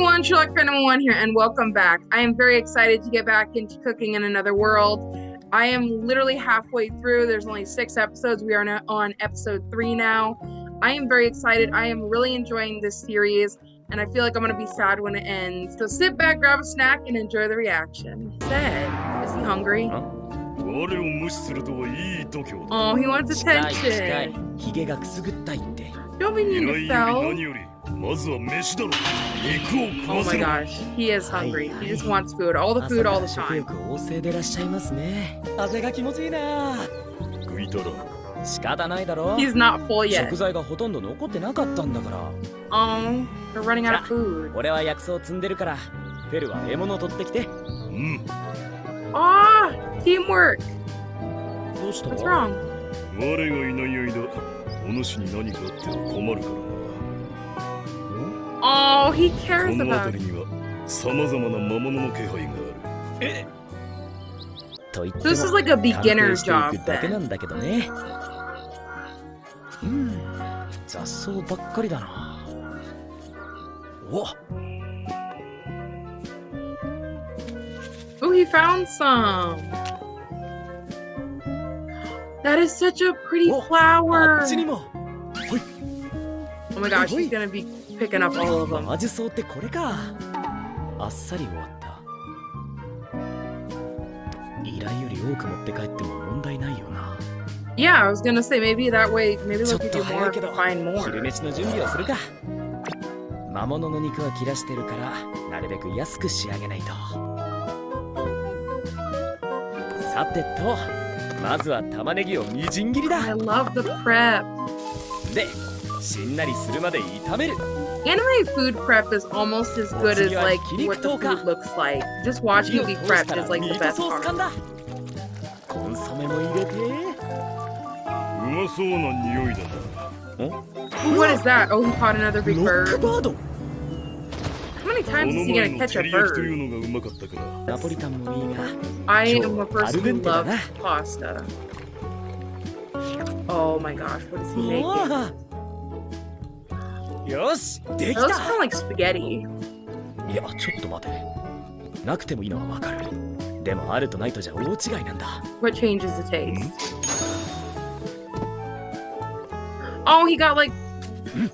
everyone, Sherlock Phantom 1 here, and welcome back. I am very excited to get back into cooking in another world. I am literally halfway through. There's only six episodes. We are on episode three now. I am very excited. I am really enjoying this series, and I feel like I'm going to be sad when it ends. So sit back, grab a snack, and enjoy the reaction. Said, is he hungry? Huh? Oh, he wants attention. Don't be mean to. より Phil. 何よりまずは飯だろ肉を Oh 食わ my せろ gosh, he is hungry. Hi, He just hi. wants food, all the 朝 food か all ら the 食 time. 欲旺盛でいらっしゃいますね風が気持ちいいな食いたら仕方ないだろ He's not full yet. 食材がほとんど残ってなかったんだから Oh, they're running out of food. 俺は薬草積んでるからフェルは獲物を取ってきてうん Ah, teamwork. どうした What's wrong? 我がいない間お主に何かあっては困るからな Oh, he こ cares の about 辺りには様々な魔物の気配があるえと言って This is も like a 探 beginner 偵してい job くだけな then. んだけどねうん雑草ばっかりだなお Oh, he found some. That is such a pretty Oh, flower. あっちにも Oh My gosh, he's gonna be picking up all of them. 魔術草ってこれかあっさり終わった依頼より多く持って帰っても問題ないよな Yeah, I was gonna say maybe that way, maybe ちょ they'll っ give と you 早 more いけ if ど you find 昼 more. 飯の準備をするか魔物の肉は切らしてるからなるべく安く仕上げないとさてとまずは玉ねぎをみじん切り I だ love the prep. で Anime food prep is almost as good as like what the food looks like. Just watching it be prepped is like the best part. What is that? Oh, he caught another big bird. How many times is he gonna catch a bird? I am a person who loves pasta. Oh my gosh, what is he making? わよしで That き looks た kind of like spaghetti. いやちょっと待てなくてもいいのはわかるでもあるとないとじゃ大違いなんだ What changes the taste? Oh, he got like.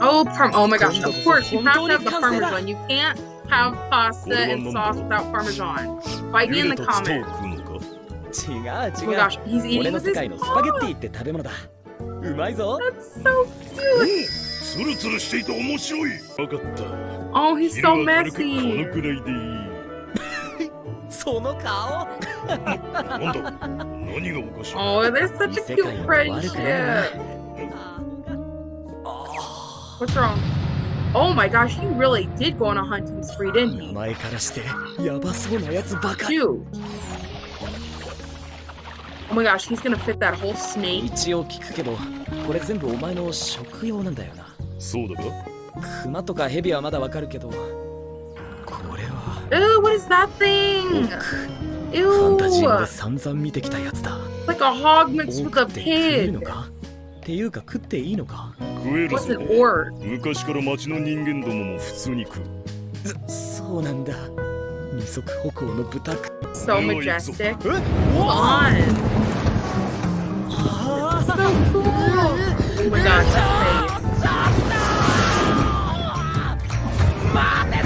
Oh, parm. Oh my gosh! Of course, you have to have the parmesan. You can't have pasta and sauce without parmesan. Fight me in 茹 the でたツタを comments. 食うのか 違う Oh 違 my う gosh, he's 俺 eating の with 世 his 界のスパゲッテ paw. ィって食べ物だうまいぞ That's so cute. ツルツルしていて面白い分かった Oh, he's 昼 so は軽くこ messy. のくらいでいいその顔なんだ何がおかしい Oh, they're such a cute friendship. What's wrong? Oh my gosh, he really did go on a hunting spree, didn't 名 he? 前からしてヤバそうなやつばかり. Oh my gosh, he's gonna fit that whole snake. 一応聞くけどこれ全部お前の食用なんだよなそうだかクマとかヘビはまだわかるけどこれは what is that thing? ファンタジー.で散々見てきたやつだ Like a hog mixed 多 with a pig. か？っていうか食っていいのか？食えるぞ orc? 昔から町の人間どもも普通に食うそうなんだ二足歩行の豚く So Oh, majestic. え Come on. あ So cool. Oh my gosh,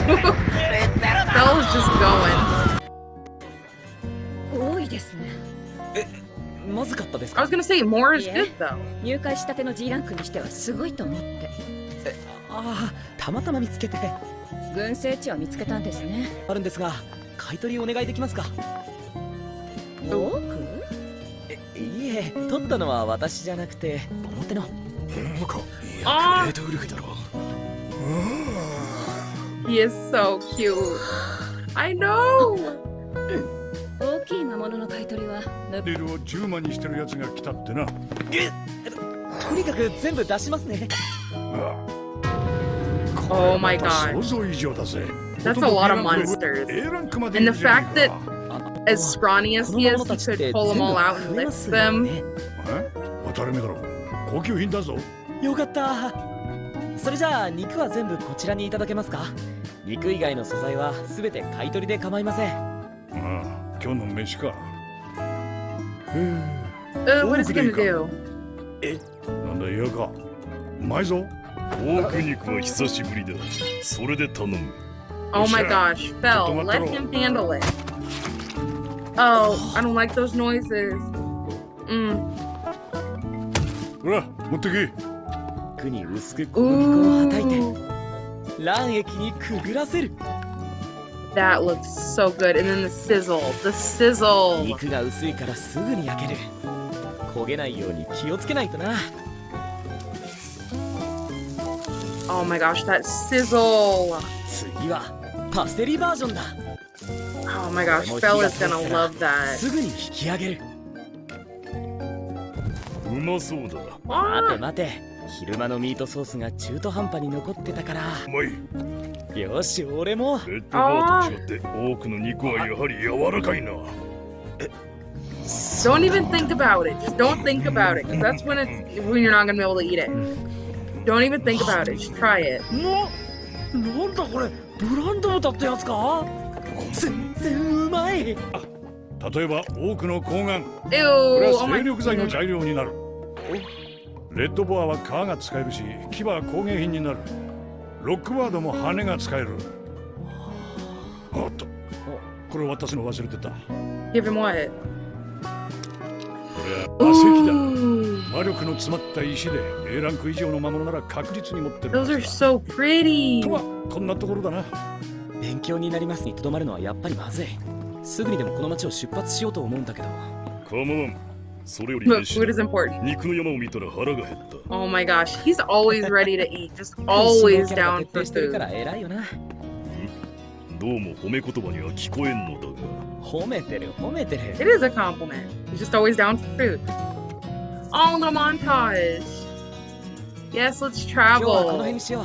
Bella's just going. 多いですね。まずかったです I か was gonna say more is good though. 入会したての G ランクにしてはすごいと思って。ああたまたま見つけて。群生地を見つけたんですね。あるんですが買い取りお願いできますか？多くえいいえ取ったのは私じゃなくて表の。ほんまかいやグレートウルフだろ He is so cute. I know. 大きい魔物の買い取りはぬレールを10万にしてるやつが来たってな。とにかく全部出しますね Oh my これまた god. 想像以上だぜ。 That's a lot of monsters. A ランクまで And い the るじゃね fact え that か as scrawny as この he 魔 is, 物 he たちって could pull them 全部 all out 食 and え lick ますよ them. ねえ当たり前だろ。高級品だぞ。よかった それじゃ肉は全部こちらにいただけますか？肉以外の素材はべて買い取りで構いません。ああ今日の飯か。うん what is it gonna do? えなんだ嫌か。うまいぞ。オーク肉は久しぶりだ。それで頼む。Oh my gosh, Fell, let him handle it. Oh, I don't like those noises. Mm. 肉に薄く小麦粉をはたいて卵液にくぐらせる that looks so good. And then the sizzle, the sizzle. 肉が薄いからすぐに焼ける焦げないように気をつけないとな Oh my gosh, that sizzle. 次はパセリバージョンだ Oh my gosh, Fell is gonna love that. すぐに引き上げるうまそうだ待て Ah, 待て昼間のミートソースが中途半端に残ってたからうまいよし俺もレッドバーと違って多くの肉はやはり柔らかいな don't even think about it. Just don't think about it, because that's when it's when you're not gonna be able to eat it. Don't even think about it. Just try it. ななんだこれブランド豚ってやつか全然うまい例えば多くの睾丸 Ew. これ Oh は my 精力剤の.材料になるレッドボアは皮が使えるし牙は工芸品になる。ロックバードも羽が使える。おっとこれ私の忘れてた。こ Give him what? れは馬石だ。魔力の詰まった石で A ランク以上の魔物なら確実に持ってる those は are so pretty. とはこんなところだな。勉強になりますにとどまるのはやっぱりまずい。すぐにでもこの町を出発しようと思うんだけど。構わんそれより But 飯 food is だ important. 肉の山を見たら腹が減った Oh my gosh, he's always ready to eat. Just always キャラが down 徹 for 底してるか food. ら偉いよなどうも褒め言葉には聞こえんのだが褒めてる褒めてる It is a compliment. He's just always down for food. Oh, the montage. Yes, let's 今日はこの辺 travel. にしよう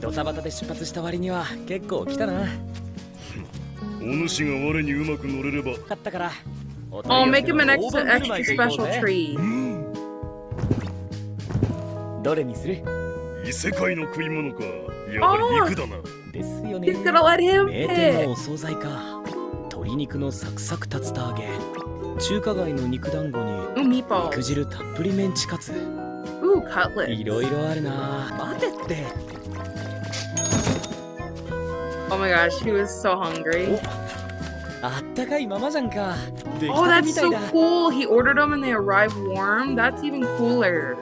ドタバタで出発した割には結構来たなお主が我にうまく乗れれば買ったから お Oh, 取り make 寄 him せ an の extra 大盤振る舞 extra いと行こう special ぜ treat. どれにする異世界の食い物かやはり肉だなですよね He's gonna let him 名店の pick. お惣菜か鶏肉のサクサク竜田揚げ中華街の肉団子に Ooh, 肉 meatballs. 汁たっぷりメンチカツ Ooh, cutlet. いろいろあるな待てって Oh my gosh, he was so hungry. Oh, that's so cool. He ordered them and they arrive warm. That's even cooler.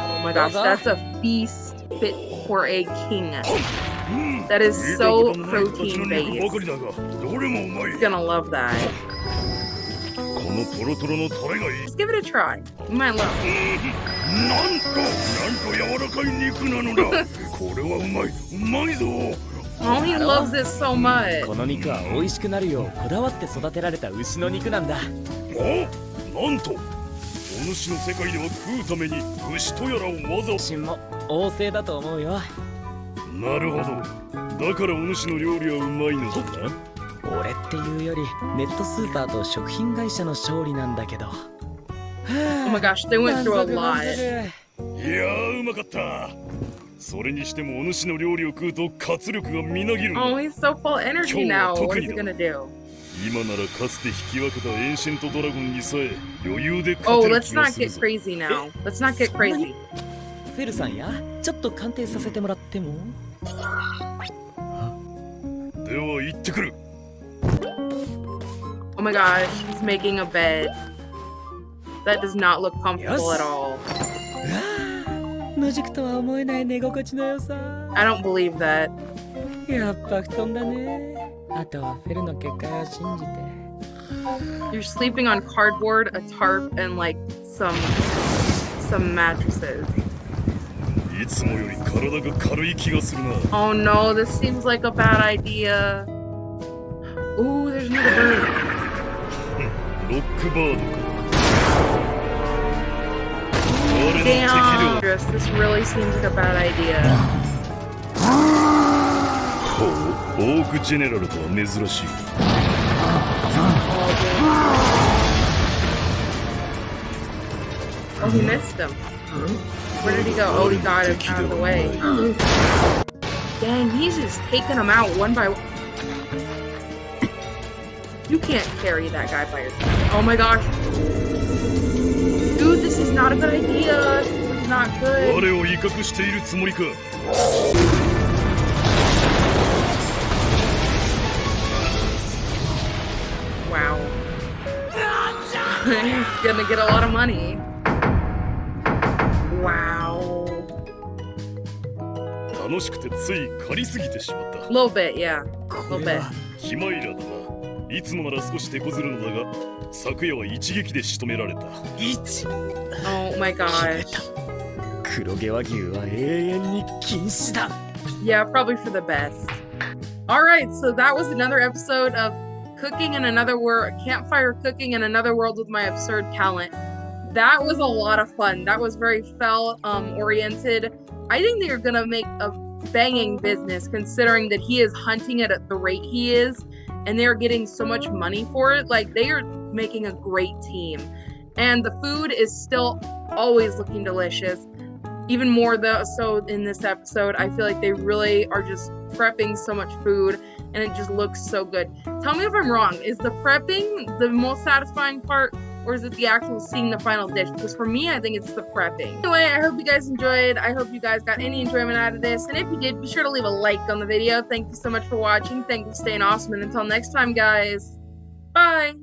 Oh my gosh, that's a feast fit for a king. Oh. Hmm. That is so protein based. He's gonna love that. Let's give it a try. You might love it. こ Oh, の肉は美味しくなるよ。うこだわって育てられた牛の肉なんだ。おなんとお主の世界では食うために牛とやらをわざわざ。心も旺盛だと思うよ。なるほど。だからお主の料理はうまいのだ。な俺っていうよりネットスーパーと食品会社の勝利なんだけど。Oh my gosh, they went through a 満 lot. 足。いやーうまかったそれにしてもお主の料理を食うと活力がみなぎるんだ Oh, he's so full energy now. What is he gonna do? 今ならかつて引き分けたエンシェントドラゴンにさえ余裕で Oh, 勝てる let's 気が not する get ぞ crazy now. Let's not get crazy. フェルさんやちょっと鑑定させてもらってもでは行ってくる Oh my gosh, he's making a bed. That does not look comfortable Yes. at all. 野宿とは思えない寝心地の良さ I don't believe that. やっぱ布団だねあとはフェルの結界を信じて You're sleeping on cardboard, a tarp, and like some some mattresses. いつもより体が軽い気がするな Oh no, this seems like a bad idea. Ooh, there's another bird. Damn, は Andres, this really seems like a bad idea. ほうオークジェネラルとは珍しい Oh, he missed him. Where did he go? Oh, he got him out of the way. Dang, he's just taking them out one by one. You can't carry that guy by yourself. Oh my gosh. Dude, this is not a good idea. This is not good. 我を威嚇しているつもりか Wow. He's gonna get a lot of money. Wow. 楽しくてつい借りすぎてしまった A little bit, yeah. A こ little れ bit. はヒマイラだな いつもなら少し手こずるのだが昨夜は一撃で仕留められた一 Yeah, probably for the best. All right, so that was another episode of Cooking in Another World, Campfire Cooking in Another World with My Absurd Talent. That was a lot of fun. That was very Fel um, oriented. I think they're going to make a banging business considering that he is hunting at the rate he is and they're getting so much money for it. Like they are making a great team, and the food is still always looking delicious even more though so in this episode i feel like they really are just prepping so much food and it just looks so good. Tell me if i'm wrong. Is the prepping the most satisfying part or is it the actual seeing the final dish? Because for me i think it's the prepping. Anyway i hope you guys enjoyed. I hope you guys got any enjoyment out of this. And if you did be sure to leave a like on the video. Thank you so much for watching. Thank you for staying awesome. And until next time guys bye